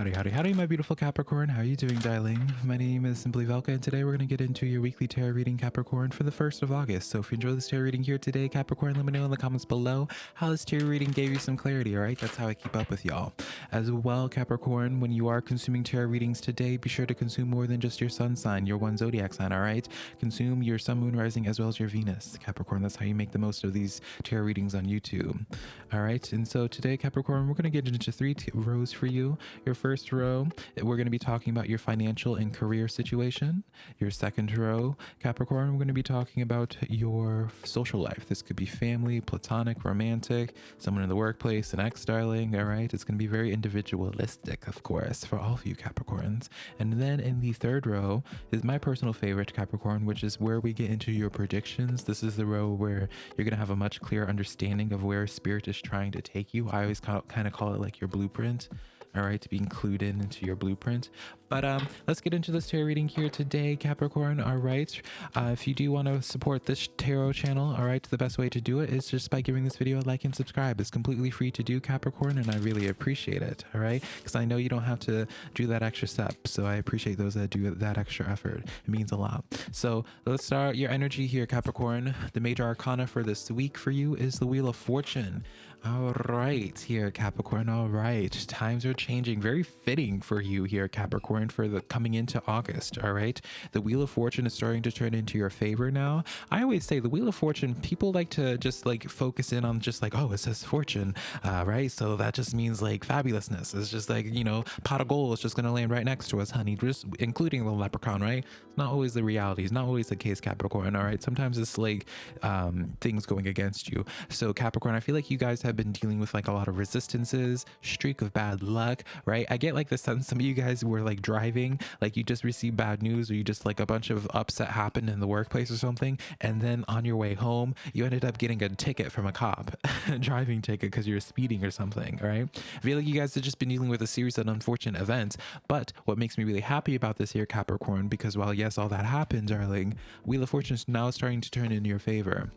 Howdy, howdy, howdy, my beautiful Capricorn. How are you doing, darling? My name is Simply Velka, and today we're going to get into your weekly tarot reading, Capricorn, for the 1st of August. So if you enjoy this tarot reading here today, Capricorn, let me know in the comments below how this tarot reading gave you some clarity, all right? That's how I keep up with y'all. As well, Capricorn, when you are consuming tarot readings today, be sure to consume more than just your sun sign, your one zodiac sign, all right? Consume your sun, moon, rising, as well as your Venus, Capricorn. That's how you make the most of these tarot readings on YouTube, all right? And so today, Capricorn, we're going to get into three rows for you. Your first row, we're going to be talking about your financial and career situation. Your second row, Capricorn, we're going to be talking about your social life. This could be family, platonic, romantic, someone in the workplace, an ex darling. All right. It's going to be very individualistic, of course, for all of you Capricorns. And then in the third row is my personal favorite, Capricorn, which is where we get into your predictions. This is the row where you're going to have a much clearer understanding of where spirit is trying to take you. I always kind of call it like your blueprint all right to be included into your blueprint. But um let's get into this tarot reading here today capricorn. All right. Uh, if you do want to support this tarot channel all right the best way to do it is just by giving this video a like and subscribe. It's completely free to do capricorn and i really appreciate it all right? Because i know you don't have to do that extra step so i appreciate those that do that extra effort. It means a lot. So let's start your energy here capricorn. The major arcana for this week for you is the wheel of fortune all right, here, Capricorn. All right, times are changing. Very fitting for you here, Capricorn, for the coming into August. All right, the Wheel of Fortune is starting to turn into your favor now. I always say the Wheel of Fortune. People like to just like focus in on just like, oh, it says fortune, uh, right? So that just means like fabulousness. It's just like you know, pot of gold is just gonna land right next to us, honey. Just including the leprechaun, right? It's not always the reality. It's not always the case, Capricorn. All right, sometimes it's like um, things going against you. So Capricorn, I feel like you guys have have been dealing with like a lot of resistances, streak of bad luck, right? I get like the sense some of you guys were like driving, like you just received bad news or you just like a bunch of upset happened in the workplace or something. And then on your way home, you ended up getting a ticket from a cop, a driving ticket because you're speeding or something, right? I feel like you guys have just been dealing with a series of unfortunate events. But what makes me really happy about this here, Capricorn, because while yes, all that happened, darling, Wheel of Fortune is now starting to turn in your favor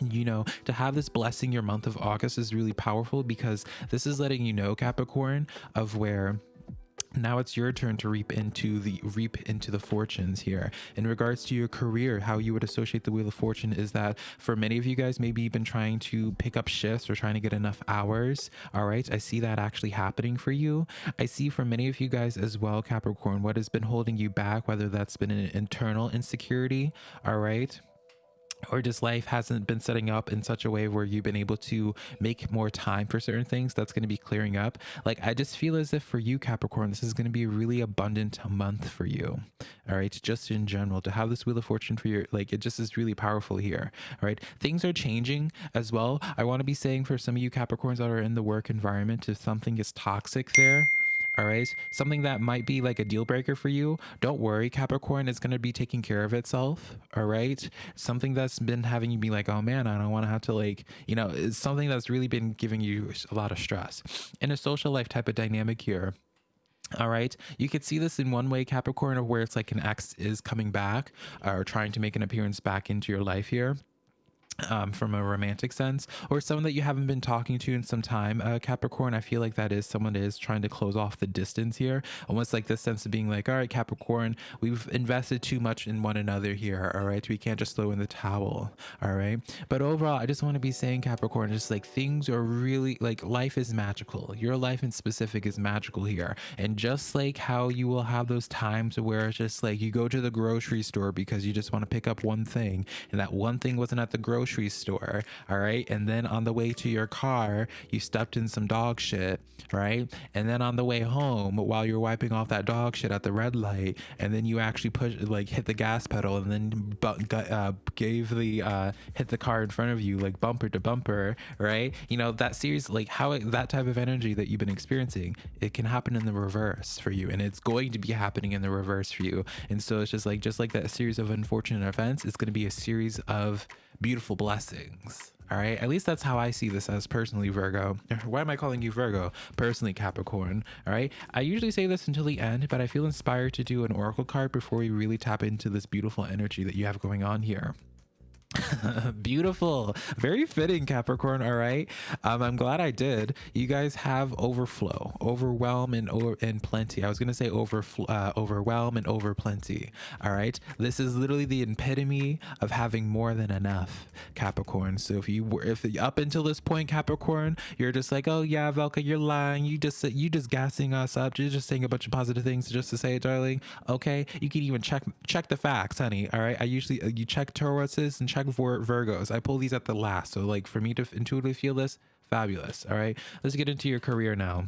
you know to have this blessing your month of august is really powerful because this is letting you know capricorn of where now it's your turn to reap into the reap into the fortunes here. In regards to your career how you would associate the wheel of fortune is that for many of you guys maybe you've been trying to pick up shifts or trying to get enough hours. All right i see that actually happening for you. I see for many of you guys as well capricorn what has been holding you back whether that's been an internal insecurity. All right or just life hasn't been setting up in such a way where you've been able to make more time for certain things that's going to be clearing up. Like i just feel as if for you capricorn this is going to be a really abundant month for you all right? Just in general to have this wheel of fortune for your like it just is really powerful here all right? Things are changing as well. I want to be saying for some of you capricorns that are in the work environment if something is toxic there all right? Something that might be like a deal breaker for you. Don't worry capricorn is going to be taking care of itself all right? Something that's been having you be like oh man i don't want to have to like you know it's something that's really been giving you a lot of stress. In a social life type of dynamic here all right. You could see this in one way, Capricorn, of where it's like an ex is coming back or trying to make an appearance back into your life here um, from a romantic sense, or someone that you haven't been talking to in some time, uh, Capricorn. I feel like that is someone that is trying to close off the distance here, almost like this sense of being like, all right, Capricorn, we've invested too much in one another here. All right, we can't just throw in the towel. All right, but overall, I just want to be saying, Capricorn, just like things are really like life is magical. Your life in specific is magical here, and just like how you will have those times where it's just like you go to the grocery store because you just want to pick up one thing, and that one thing wasn't at the grocery grocery store, all right? And then on the way to your car, you stepped in some dog shit, right? And then on the way home, while you're wiping off that dog shit at the red light, and then you actually push, like, hit the gas pedal and then uh, gave the, uh, hit the car in front of you, like bumper to bumper, right? You know, that series, like, how it, that type of energy that you've been experiencing, it can happen in the reverse for you. And it's going to be happening in the reverse for you. And so it's just like, just like that series of unfortunate events, it's going to be a series of beautiful blessings. All right. At least that's how I see this as personally, Virgo. Why am I calling you Virgo? Personally, Capricorn. All right. I usually say this until the end, but I feel inspired to do an oracle card before we really tap into this beautiful energy that you have going on here. Beautiful. Very fitting, Capricorn. All right. Um, I'm glad I did. You guys have overflow, overwhelm, and over and plenty. I was gonna say overflow, uh, overwhelm, and over plenty. All right. This is literally the epitome of having more than enough, Capricorn. So if you were, if up until this point, Capricorn, you're just like, oh yeah, Velka, you're lying. You just you just gassing us up. You're just saying a bunch of positive things just to say it, darling. Okay. You can even check check the facts, honey. All right. I usually uh, you check Tauruses and check for Virgos. I pull these at the last. So like for me to intuitively feel this, fabulous. All right. Let's get into your career now.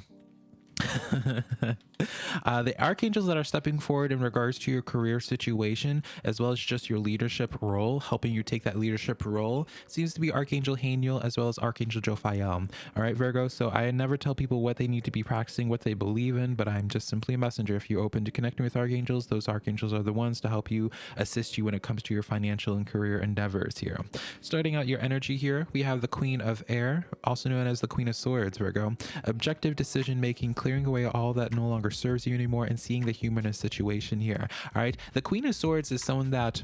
uh, the archangels that are stepping forward in regards to your career situation, as well as just your leadership role, helping you take that leadership role, seems to be Archangel Haniel as well as Archangel Jophiel. All right, Virgo. So I never tell people what they need to be practicing, what they believe in, but I'm just simply a messenger. If you're open to connecting with archangels, those archangels are the ones to help you assist you when it comes to your financial and career endeavors here. Starting out your energy here, we have the Queen of Air, also known as the Queen of Swords, Virgo. Objective decision making, clearing away all that no longer serves you anymore and seeing the humanist situation here. All right. The Queen of Swords is someone that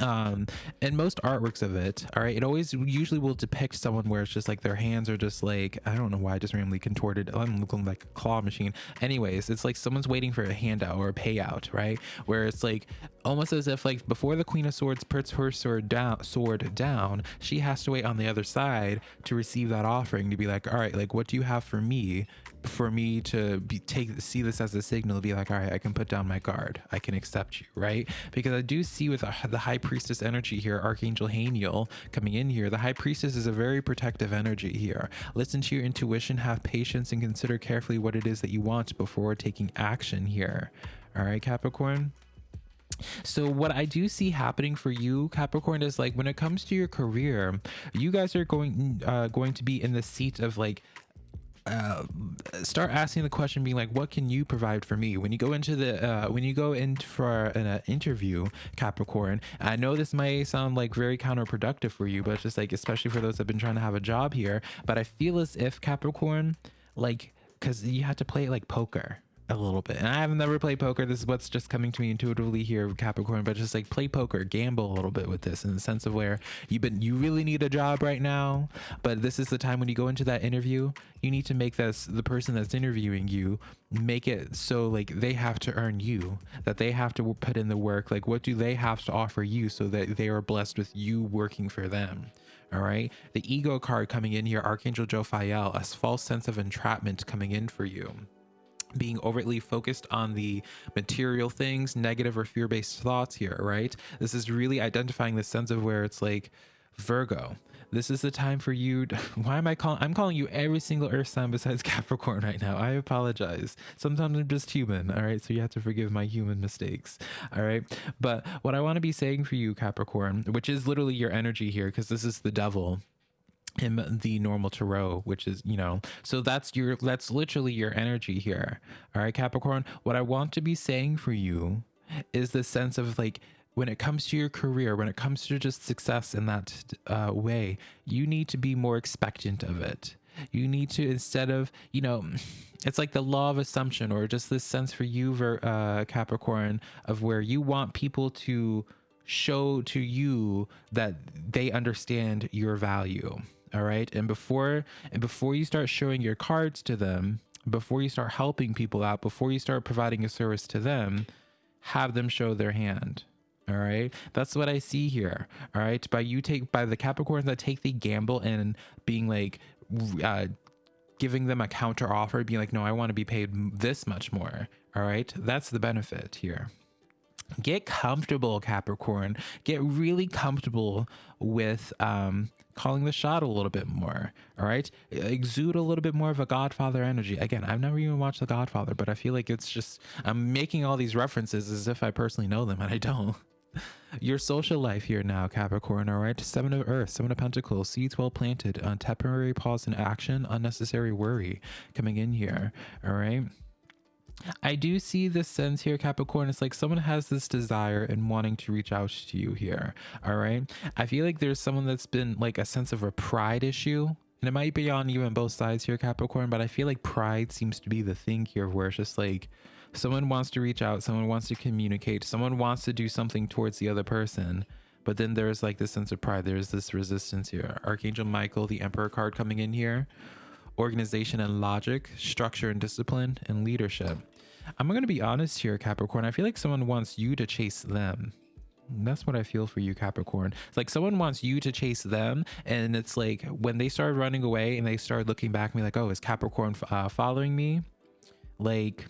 um and most artworks of it all right it always usually will depict someone where it's just like their hands are just like i don't know why i just randomly contorted i'm looking like a claw machine anyways it's like someone's waiting for a handout or a payout right where it's like almost as if like before the queen of swords puts her sword down sword down she has to wait on the other side to receive that offering to be like all right like what do you have for me for me to be take see this as a signal to be like all right i can put down my guard. I can accept you right? Because i do see with the high priestess energy here archangel haniel coming in here the high priestess is a very protective energy here. Listen to your intuition have patience and consider carefully what it is that you want before taking action here. All right capricorn so what I do see happening for you, Capricorn, is like when it comes to your career, you guys are going uh, going to be in the seat of like uh, start asking the question being like what can you provide for me? When you go into the uh, when you go in for an uh, interview capricorn i know this may sound like very counterproductive for you but just like especially for those that have been trying to have a job here but i feel as if capricorn like because you have to play it like poker a little bit. And I have never played poker. This is what's just coming to me intuitively here, Capricorn. But just like play poker, gamble a little bit with this in the sense of where you've been, you really need a job right now. But this is the time when you go into that interview, you need to make this the person that's interviewing you make it so like they have to earn you, that they have to put in the work. Like, what do they have to offer you so that they are blessed with you working for them? All right. The ego card coming in here, Archangel Jophiel, a false sense of entrapment coming in for you being overtly focused on the material things, negative or fear based thoughts here, right? This is really identifying the sense of where it's like Virgo. This is the time for you. To, why am I calling? I'm calling you every single Earth sign besides Capricorn right now. I apologize. Sometimes I'm just human. All right. So you have to forgive my human mistakes. All right. But what I want to be saying for you, Capricorn, which is literally your energy here, because this is the devil in the normal tarot which is you know so that's your that's literally your energy here. All right capricorn what i want to be saying for you is the sense of like when it comes to your career when it comes to just success in that uh, way you need to be more expectant of it. You need to instead of you know it's like the law of assumption or just this sense for you uh, capricorn of where you want people to show to you that they understand your value all right? And before and before you start showing your cards to them before you start helping people out before you start providing a service to them have them show their hand all right? That's what i see here all right? By you take by the capricorns that take the gamble and being like uh giving them a counter offer being like no i want to be paid this much more all right? That's the benefit here get comfortable capricorn. Get really comfortable with um calling the shot a little bit more all right? Exude a little bit more of a godfather energy. Again i've never even watched the godfather but i feel like it's just i'm making all these references as if i personally know them and i don't. Your social life here now capricorn all right? Seven of earth seven of pentacles seeds well planted on temporary pause in action unnecessary worry coming in here all right I do see this sense here, Capricorn. It's like someone has this desire and wanting to reach out to you here. All right. I feel like there's someone that's been like a sense of a pride issue. And it might be on even both sides here, Capricorn, but I feel like pride seems to be the thing here where it's just like someone wants to reach out, someone wants to communicate, someone wants to do something towards the other person, but then there's like this sense of pride. There's this resistance here. Archangel Michael, the Emperor card coming in here. Organization and logic, structure and discipline, and leadership. I'm going to be honest here, Capricorn. I feel like someone wants you to chase them. That's what I feel for you, Capricorn. It's like someone wants you to chase them, and it's like when they start running away and they start looking back, at me like, oh, is Capricorn uh, following me? Like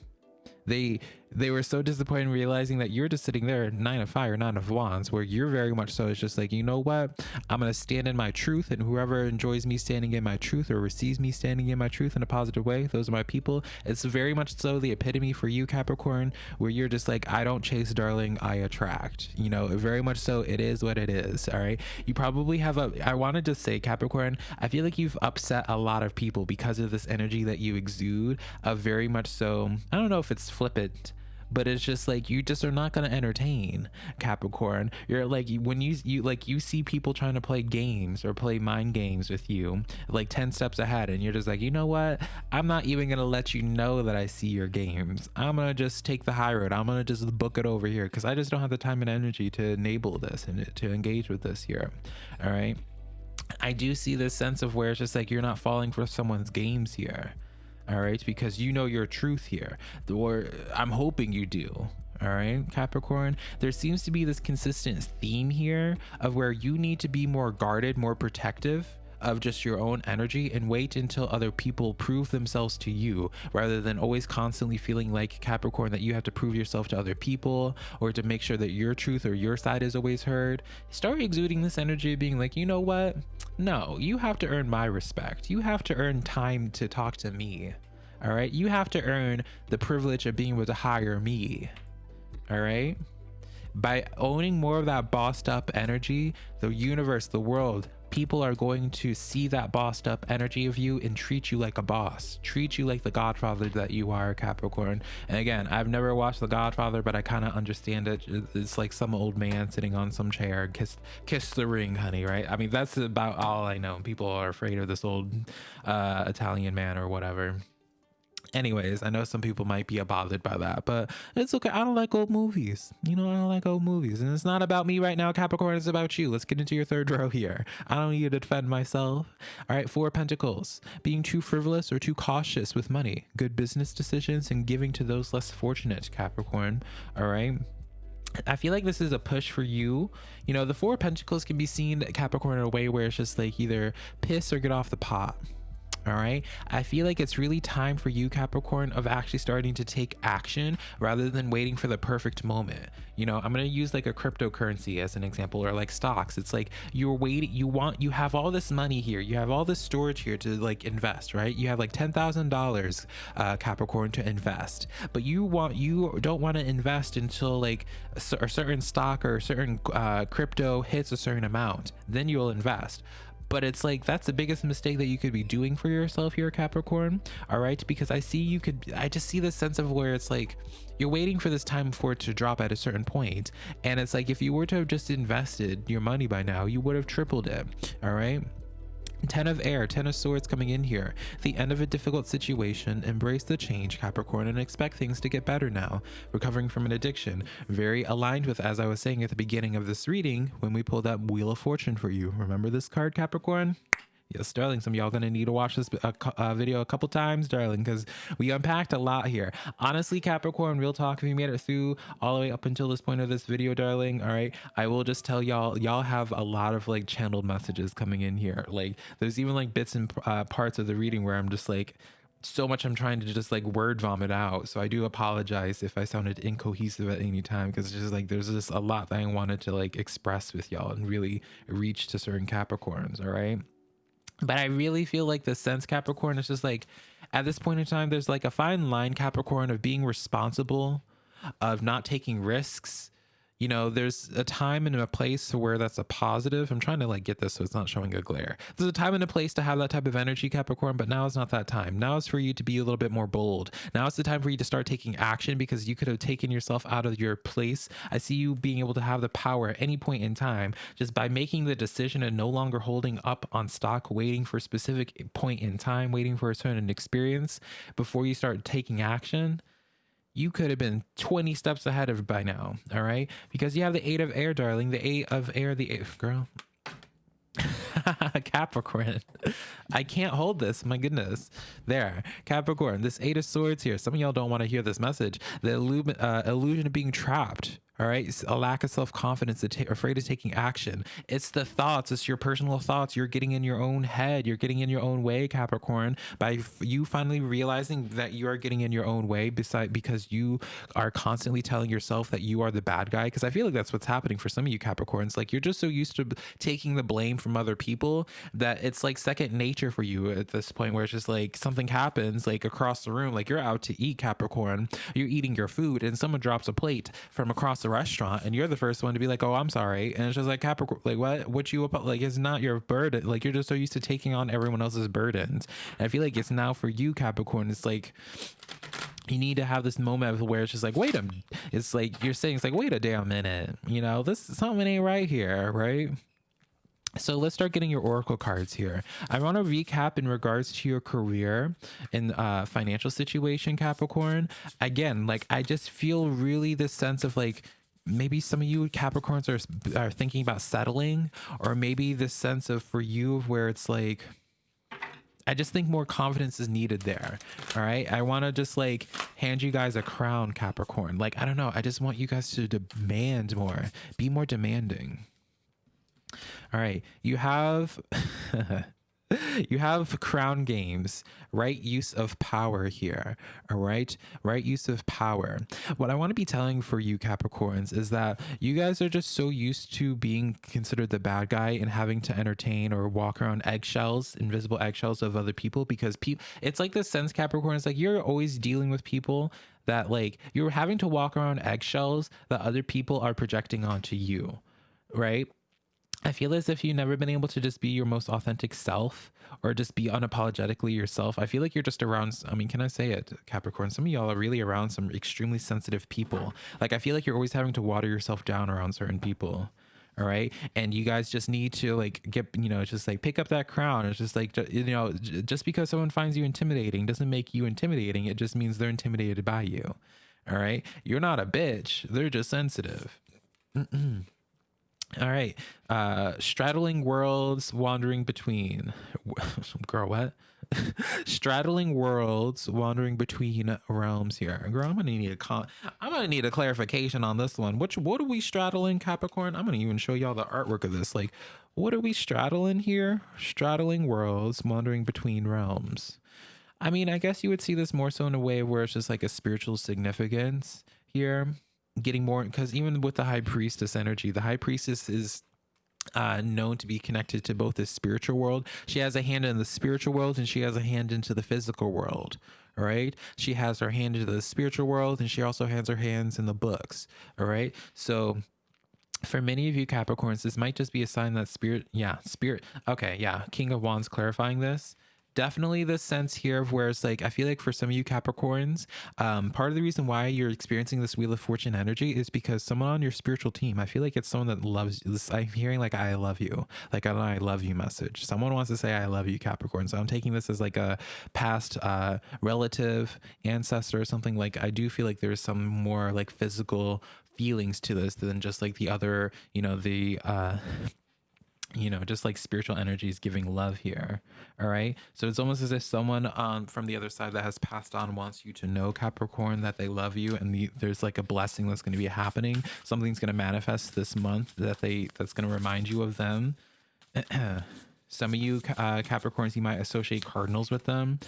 they they were so disappointed realizing that you're just sitting there nine of fire nine of wands where you're very much so it's just like you know what? I'm gonna stand in my truth and whoever enjoys me standing in my truth or receives me standing in my truth in a positive way those are my people. It's very much so the epitome for you capricorn where you're just like i don't chase darling i attract. You know very much so it is what it is all right? You probably have a i wanted to say capricorn i feel like you've upset a lot of people because of this energy that you exude of very much so i don't know if it's flippant but it's just like you just are not going to entertain capricorn. You're like when you you like you see people trying to play games or play mind games with you like 10 steps ahead and you're just like you know what? I'm not even going to let you know that i see your games. I'm going to just take the high road. I'm going to just book it over here because i just don't have the time and energy to enable this and to engage with this here. All right? I do see this sense of where it's just like you're not falling for someone's games here all right? Because you know your truth here or i'm hoping you do. All right capricorn? There seems to be this consistent theme here of where you need to be more guarded more protective of just your own energy and wait until other people prove themselves to you rather than always constantly feeling like Capricorn that you have to prove yourself to other people or to make sure that your truth or your side is always heard. Start exuding this energy of being like, you know what? No, you have to earn my respect. You have to earn time to talk to me. All right. You have to earn the privilege of being able to hire me. All right. By owning more of that bossed up energy, the universe, the world, people are going to see that bossed up energy of you and treat you like a boss treat you like the godfather that you are capricorn. And again i've never watched the godfather but i kind of understand it. It's like some old man sitting on some chair kiss kiss the ring honey right? I mean that's about all i know. People are afraid of this old uh, italian man or whatever Anyways, I know some people might be bothered by that, but it's okay. I don't like old movies. You know, I don't like old movies. And it's not about me right now, Capricorn. It's about you. Let's get into your third row here. I don't need to defend myself. All right, Four Pentacles. Being too frivolous or too cautious with money. Good business decisions and giving to those less fortunate, Capricorn. All right. I feel like this is a push for you. You know, the Four Pentacles can be seen, Capricorn, in a way where it's just like either piss or get off the pot all right i feel like it's really time for you capricorn of actually starting to take action rather than waiting for the perfect moment. You know i'm going to use like a cryptocurrency as an example or like stocks. It's like you're waiting you want you have all this money here. You have all this storage here to like invest right? You have like ten thousand uh, dollars capricorn to invest. But you want you don't want to invest until like a certain stock or a certain uh, crypto hits a certain amount. Then you'll invest but it's like that's the biggest mistake that you could be doing for yourself here capricorn all right? Because i see you could i just see this sense of where it's like you're waiting for this time for it to drop at a certain point. And it's like if you were to have just invested your money by now you would have tripled it all right Ten of Air, Ten of Swords coming in here. The end of a difficult situation. Embrace the change, Capricorn, and expect things to get better now. Recovering from an addiction. Very aligned with, as I was saying at the beginning of this reading, when we pulled that Wheel of Fortune for you. Remember this card, Capricorn? Yes, darling. Some y'all gonna need to watch this uh, uh, video a couple times, darling, because we unpacked a lot here. Honestly, Capricorn, real talk, if you made it through all the way up until this point of this video, darling, all right, I will just tell y'all, y'all have a lot of like channeled messages coming in here. Like, there's even like bits and uh, parts of the reading where I'm just like, so much I'm trying to just like word vomit out. So I do apologize if I sounded incohesive at any time because it's just like there's just a lot that I wanted to like express with y'all and really reach to certain Capricorns. All right. But I really feel like the sense Capricorn is just like at this point in time, there's like a fine line Capricorn of being responsible, of not taking risks, you know, there's a time and a place where that's a positive. I'm trying to like get this so it's not showing a glare. There's a time and a place to have that type of energy, Capricorn, but now is not that time. Now is for you to be a little bit more bold. Now it's the time for you to start taking action because you could have taken yourself out of your place. I see you being able to have the power at any point in time just by making the decision and no longer holding up on stock, waiting for a specific point in time, waiting for a certain experience before you start taking action you could have been 20 steps ahead of by now. All right. Because you have the eight of air, darling. The eight of air, the eight, girl. Capricorn. I can't hold this. My goodness. There. Capricorn. This eight of swords here. Some of y'all don't want to hear this message. The uh, illusion of being trapped all right? A lack of self-confidence afraid of taking action. It's the thoughts it's your personal thoughts. You're getting in your own head. You're getting in your own way capricorn by you finally realizing that you are getting in your own way beside because you are constantly telling yourself that you are the bad guy. Because i feel like that's what's happening for some of you capricorns. Like you're just so used to taking the blame from other people that it's like second nature for you at this point where it's just like something happens like across the room like you're out to eat capricorn. You're eating your food and someone drops a plate from across the restaurant and you're the first one to be like, oh, I'm sorry. And it's just like Capricorn, like what, what you, like, it's not your burden. Like you're just so used to taking on everyone else's burdens. And I feel like it's now for you, Capricorn. It's like, you need to have this moment where it's just like, wait a, it's like you're saying, it's like, wait a damn minute, you know, this something ain't right here, right? So let's start getting your oracle cards here. I want to recap in regards to your career and uh, financial situation, Capricorn. Again, like I just feel really this sense of like maybe some of you Capricorns are are thinking about settling, or maybe this sense of for you of where it's like. I just think more confidence is needed there. All right. I want to just like hand you guys a crown, Capricorn. Like, I don't know. I just want you guys to demand more, be more demanding. All right. You have you have crown games, right use of power here. All right. Right use of power. What I want to be telling for you Capricorns is that you guys are just so used to being considered the bad guy and having to entertain or walk around eggshells, invisible eggshells of other people because people it's like the sense Capricorn is like you're always dealing with people that like you're having to walk around eggshells that other people are projecting onto you. Right? I feel as if you've never been able to just be your most authentic self or just be unapologetically yourself. I feel like you're just around, I mean, can I say it, Capricorn? Some of y'all are really around some extremely sensitive people. Like, I feel like you're always having to water yourself down around certain people. All right. And you guys just need to like get, you know, just like pick up that crown. It's just like, you know, just because someone finds you intimidating doesn't make you intimidating. It just means they're intimidated by you. All right. You're not a bitch. They're just sensitive. All right. Uh straddling worlds, wandering between. Girl, what? straddling worlds, wandering between realms here. Girl, I'm gonna need a con- I'm gonna need a clarification on this one. Which what are we straddling, Capricorn? I'm gonna even show y'all the artwork of this. Like, what are we straddling here? Straddling worlds, wandering between realms. I mean, I guess you would see this more so in a way where it's just like a spiritual significance here getting more because even with the high priestess energy, the high priestess is uh, known to be connected to both the spiritual world. She has a hand in the spiritual world and she has a hand into the physical world. All right. She has her hand into the spiritual world and she also has her hands in the books. All right. So for many of you Capricorns, this might just be a sign that spirit, yeah, spirit. Okay. Yeah. King of Wands clarifying this definitely this sense here of where it's like I feel like for some of you Capricorns, um, part of the reason why you're experiencing this Wheel of Fortune energy is because someone on your spiritual team, I feel like it's someone that loves this. I'm hearing like I love you, like an I love you message. Someone wants to say I love you, Capricorn. So I'm taking this as like a past uh, relative, ancestor, or something. Like I do feel like there's some more like physical feelings to this than just like the other, you know, the uh you know just like spiritual energies giving love here all right? So it's almost as if someone um from the other side that has passed on wants you to know capricorn that they love you and the, there's like a blessing that's going to be happening. Something's going to manifest this month that they that's going to remind you of them Some of you uh, Capricorns, you might associate cardinals with them.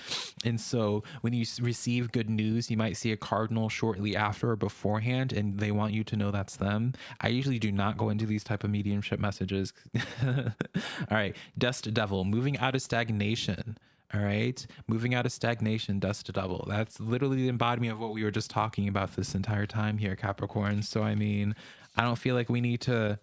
And so when you receive good news, you might see a cardinal shortly after or beforehand, and they want you to know that's them. I usually do not go into these type of mediumship messages. All right. Dust Devil, moving out of stagnation. All right. Moving out of stagnation, dust devil. That's literally the embodiment of what we were just talking about this entire time here, Capricorn. So, I mean, I don't feel like we need to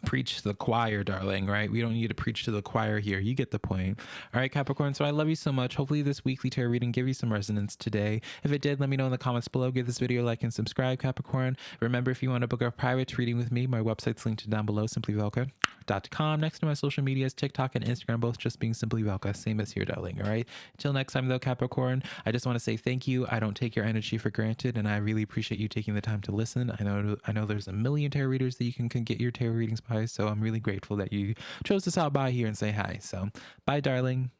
preach to the choir, darling, right? We don't need to preach to the choir here. You get the point. All right, Capricorn. So I love you so much. Hopefully, this weekly tarot reading gave you some resonance today. If it did, let me know in the comments below. Give this video a like and subscribe, Capricorn. Remember, if you want to book a private reading with me, my website's linked down below, simplyvelka.com. Next to my social medias, TikTok and Instagram, both just being Simply Velka, same as here, darling. All right. Until next time, though, Capricorn, I just want to say thank you. I don't take your energy for granted, and I really appreciate you taking the time to listen. I know I know there's a million tarot readers that you can, can get your tarot readings by, so I'm really grateful that you chose to stop by here and say hi. So, bye, darling.